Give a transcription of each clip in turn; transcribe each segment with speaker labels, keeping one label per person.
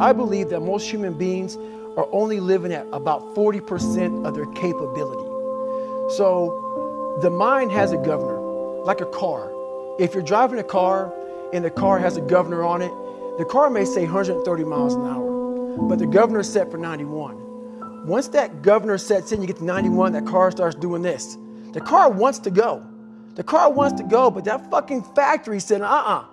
Speaker 1: I believe that most human beings are only living at about 40% of their capability. So the mind has a governor, like a car. If you're driving a car and the car has a governor on it, the car may say 130 miles an hour, but the governor is set for 91. Once that governor sets in, you get to 91, that car starts doing this. The car wants to go. The car wants to go, but that fucking factory said, uh-uh,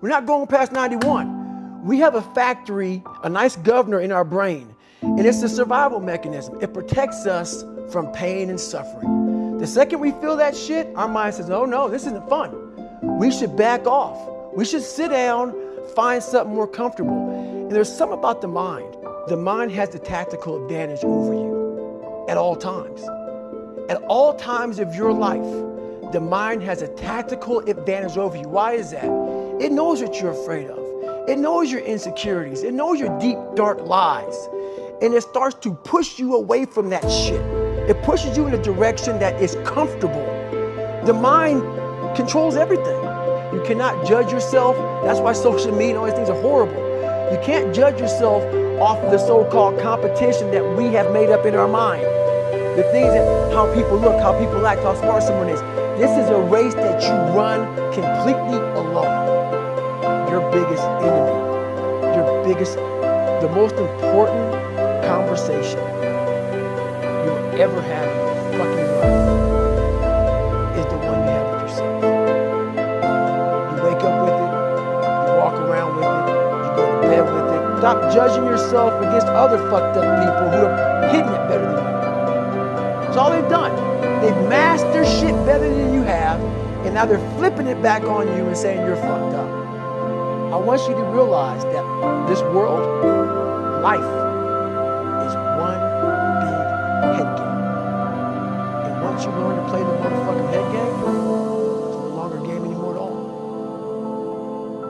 Speaker 1: we're not going past 91. We have a factory, a nice governor in our brain, and it's a survival mechanism. It protects us from pain and suffering. The second we feel that shit, our mind says, oh no, this isn't fun. We should back off. We should sit down, find something more comfortable. And there's something about the mind. The mind has the tactical advantage over you at all times. At all times of your life, the mind has a tactical advantage over you. Why is that? It knows what you're afraid of. It knows your insecurities. It knows your deep, dark lies. And it starts to push you away from that shit. It pushes you in a direction that is comfortable. The mind controls everything. You cannot judge yourself. That's why social media and all these things are horrible. You can't judge yourself off of the so-called competition that we have made up in our mind. The things that, how people look, how people act, how smart someone is. This is a race that you run completely alone. Your biggest enemy, your biggest, the most important conversation you'll ever have in your fucking life is the one you have with yourself. You wake up with it, you walk around with it, you go to bed with it. Stop judging yourself against other fucked up people who are hitting it better than you. That's all they've done. They've their shit better than you have, and now they're flipping it back on you and saying you're fucked up. I want you to realize that this world, life, is one big head game. And once you learn to play the motherfucking head game, it's no longer a game anymore at all.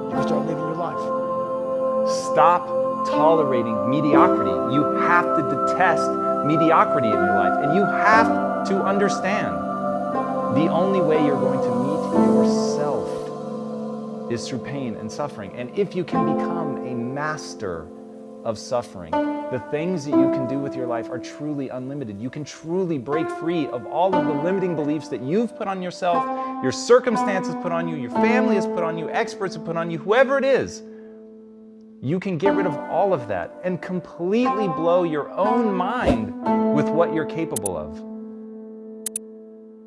Speaker 1: You can start living your life.
Speaker 2: Stop tolerating mediocrity. You have to detest mediocrity in your life. And you have to understand the only way you're going to meet yourself is through pain and suffering. And if you can become a master of suffering, the things that you can do with your life are truly unlimited. You can truly break free of all of the limiting beliefs that you've put on yourself, your circumstances put on you, your family has put on you, experts have put on you, whoever it is. You can get rid of all of that and completely blow your own mind with what you're capable of.